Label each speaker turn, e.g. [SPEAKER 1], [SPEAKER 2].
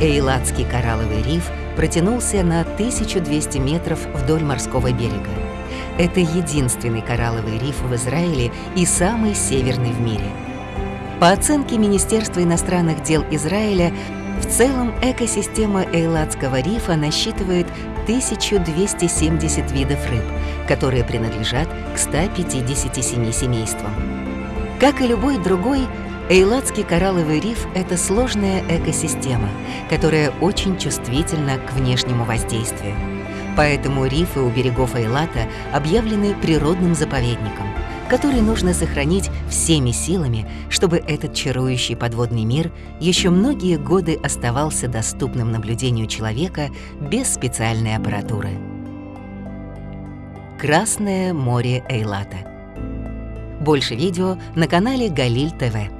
[SPEAKER 1] Эйлатский коралловый риф протянулся на 1200 метров вдоль морского берега. Это единственный коралловый риф в Израиле и самый северный в мире. По оценке Министерства иностранных дел Израиля, в целом экосистема Эйладского рифа насчитывает 1270 видов рыб, которые принадлежат к 157 семействам. Как и любой другой, Эйладский коралловый риф — это сложная экосистема, которая очень чувствительна к внешнему воздействию. Поэтому рифы у берегов Эйлата объявлены природным заповедником, который нужно сохранить всеми силами, чтобы этот чарующий подводный мир еще многие годы оставался доступным наблюдению человека без специальной аппаратуры. Красное море Эйлата. Больше видео на канале Галиль ТВ.